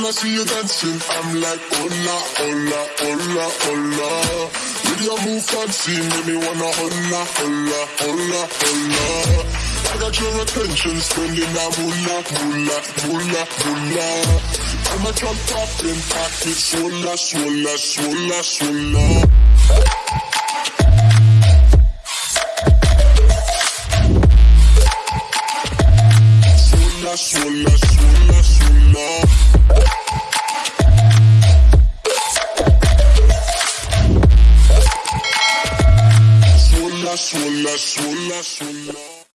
I see you dancing, I'm like, hola, hola, hola, hola. With your move fancy, make me wanna hola, hola, hola, hola. I got your attention, spending that moolah, moolah, moolah, moolah. I'm a top popping, pocket, swola, swola, swola, swola. Swola, swola, swola, Swola, swola, swola, swola.